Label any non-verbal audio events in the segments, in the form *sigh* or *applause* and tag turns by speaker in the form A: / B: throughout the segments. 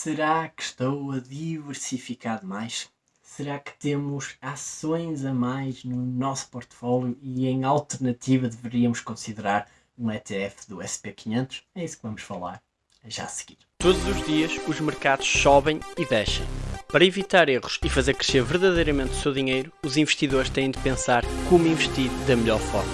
A: Será que estou a diversificar demais? Será que temos ações a mais no nosso portfólio e em alternativa deveríamos considerar um ETF do SP500? É isso que vamos falar já a seguir.
B: Todos os dias os mercados sobem e descem. Para evitar erros e fazer crescer verdadeiramente o seu dinheiro, os investidores têm de pensar como investir da melhor forma.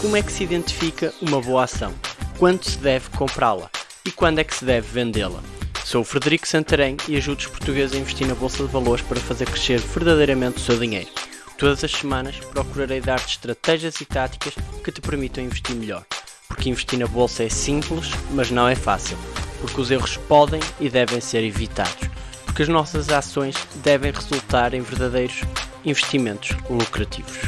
B: Como é que se identifica uma boa ação? Quando se deve comprá-la? E quando é que se deve vendê-la? Sou o Frederico Santarém e ajudo os portugueses a investir na Bolsa de Valores para fazer crescer verdadeiramente o seu dinheiro. Todas as semanas procurarei dar-te estratégias e táticas que te permitam investir melhor. Porque investir na Bolsa é simples, mas não é fácil. Porque os erros podem e devem ser evitados. Porque as nossas ações devem resultar em verdadeiros investimentos lucrativos.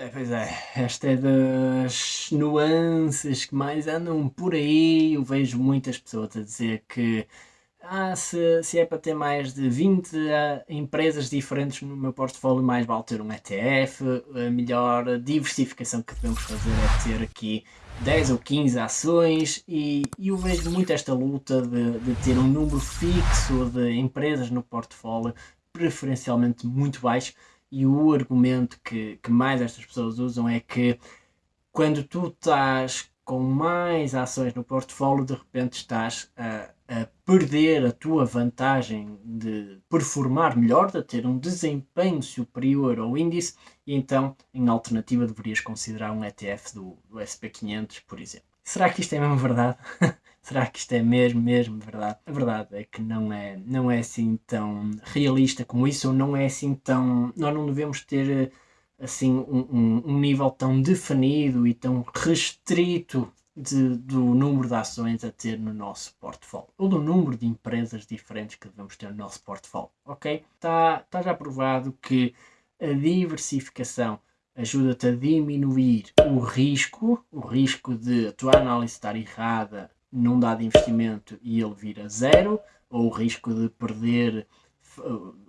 A: É, pois é. Esta é das nuances que mais andam por aí. Eu vejo muitas pessoas a dizer que ah, se, se é para ter mais de 20 uh, ah, empresas diferentes no meu portfólio, mais vale ter um ETF. A melhor diversificação que devemos fazer é ter aqui 10 ou 15 ações. E, e eu vejo muito esta luta de, de ter um número fixo de empresas no portfólio, preferencialmente muito baixo e o argumento que, que mais estas pessoas usam é que quando tu estás com mais ações no portfólio, de repente estás a, a, perder a tua vantagem de performar melhor, de ter um desempenho superior ao índice, e então, em alternativa, deverias considerar um ETF do, do SP500, por exemplo. Será que isto é mesmo verdade? *laughs* será que isto é mesmo, mesmo verdade? A verdade é que não é, não é assim tão realista como isso, ou não é assim tão. Nós não devemos ter assim um, um, um nível tão definido e tão restrito de, do número de ações a ter no nosso portfólio, ou do número de empresas diferentes que devemos ter no nosso portfólio, ok? Está, está já provado que a diversificação ajuda-te a diminuir o risco, o risco de a tua análise estar errada num dado investimento e ele vir a zero, ou o risco de perder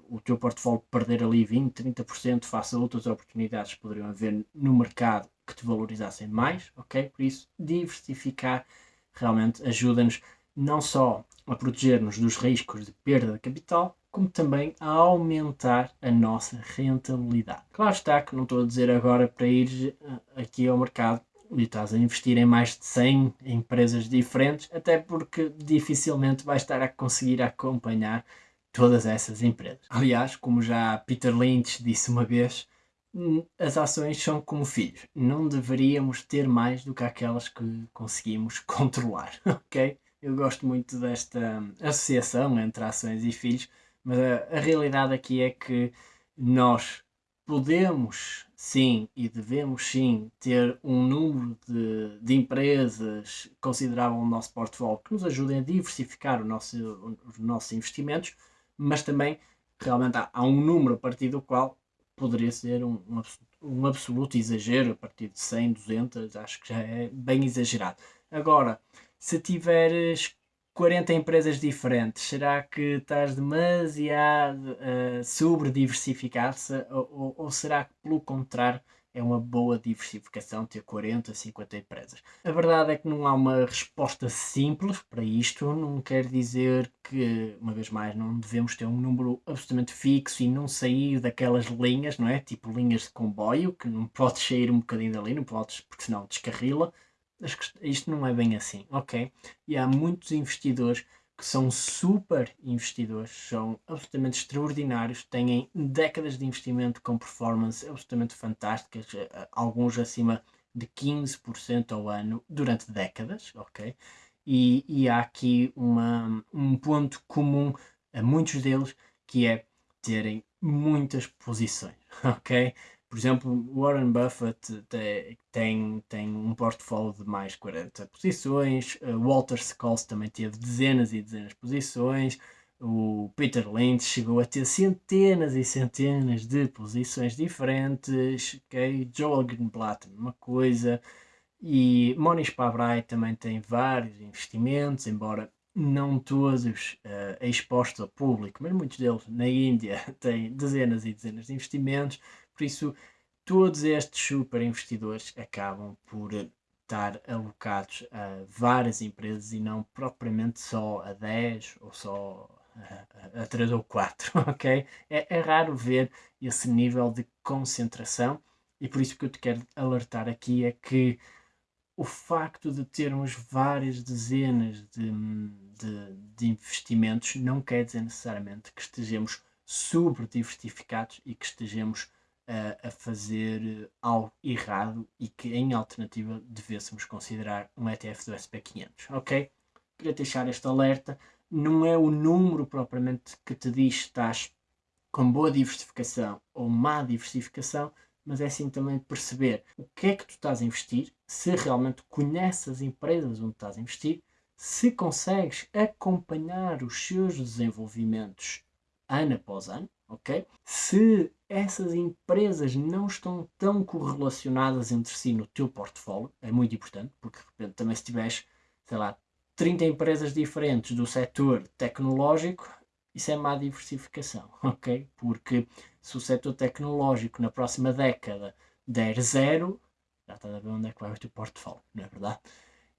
A: o teu portfólio perder ali 20, 30% face a outras oportunidades que poderiam haver no mercado que te valorizassem mais, ok? Por isso, diversificar realmente ajuda-nos não só a proteger-nos dos riscos de perda de capital, como também a aumentar a nossa rentabilidade. Claro está que não estou a dizer agora para ir eh, aqui ao mercado e estás a investir em mais de 100 empresas diferentes, até porque dificilmente vais estar a conseguir acompanhar todas essas empresas. Aliás, como já Peter Lynch disse uma vez, hum, as ações são como filhos. Não deveríamos ter mais do que aquelas que conseguimos *laughs* controlar, ok? Eu gosto muito desta associação entre ações e filhos, mas a, a realidade aqui é que nós podemos sim e devemos sim ter um número de, de empresas considerável no nosso portfólio que nos ajudem a diversificar nosso, os nossos investimentos, mas também realmente há, há, um número a partir do qual poderia ser um, um, um absoluto exagero, a partir de 100, 200, acho que já é bem exagerado. Agora, se tiveres 40 empresas diferentes, será que estás demasiado uh, sobre-diversificado-se ou, ou, ou, será que, pelo contrário, é uma boa diversificação ter 40, 50 empresas? A verdade é que não há uma resposta simples para isto, não quer dizer que, uma vez mais, não devemos ter um número absolutamente fixo e não sair daquelas linhas, não é? Tipo linhas de comboio, que não podes sair um bocadinho dali, não podes, porque senão descarrila isto não é bem assim, ok? E há muitos investidores que são super investidores, são absolutamente extraordinários, têm décadas de investimento com performance absolutamente fantásticas, eh, alguns acima de 15% ao ano durante décadas, ok? E, e há aqui uma, um ponto comum a muitos deles que é terem muitas posições, *laughs* ok? Por exemplo, Warren Buffett tem, tem um portfólio de mais 40 posições, Walter Scholes também teve dezenas e dezenas de posições, o Peter Lynch chegou a ter centenas e centenas de posições diferentes, okay? Joel Greenblatt, uma coisa, e Monish Pabrai também tem vários investimentos, embora não todos uh, expostos ao público, mas muitos deles na Índia *laughs* têm dezenas e dezenas de investimentos, por isso, todos estes super investidores acabam por estar alocados a várias empresas e não propriamente só a 10 ou só a, a 3 ou 4, *laughs* ok? É, é raro ver esse nível de concentração e por isso que eu te quero alertar aqui é que o facto de termos várias dezenas de, de, de investimentos não quer dizer necessariamente que estejamos super diversificados e que estejamos a, a fazer algo errado e que em alternativa devêssemos considerar um ETF do SP500, ok? Queria deixar este alerta, não é o número propriamente que te diz que estás com boa diversificação ou má diversificação, mas é sim também perceber o que é que tu estás a investir, se realmente conheces as empresas onde estás a investir, se consegues acompanhar os seus desenvolvimentos ano após ano, ok? Se essas empresas não estão tão correlacionadas entre si no teu portfólio, é muito importante, porque de repente também se tiveres, sei lá, 30 empresas diferentes do setor tecnológico, isso é má diversificação, *laughs* ok? Porque se o setor tecnológico na próxima década der zero, já está a ver onde é que vai o teu portfólio, não é verdade?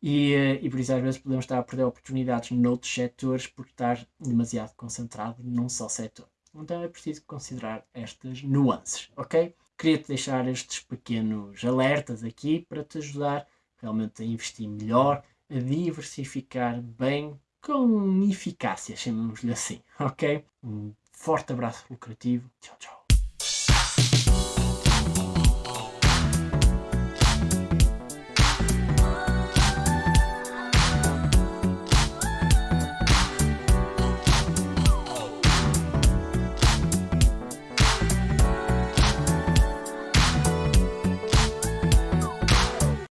A: E, eh, e por isso às vezes podemos estar a perder oportunidades noutros setores por estar demasiado concentrado num só setor. Então é preciso considerar estas nuances, ok? Queria-te deixar estes pequenos alertas aqui para te ajudar realmente a investir melhor, a diversificar bem com eficácia, chamemos-lhe assim, ok? Um forte abraço lucrativo. Tchau, tchau.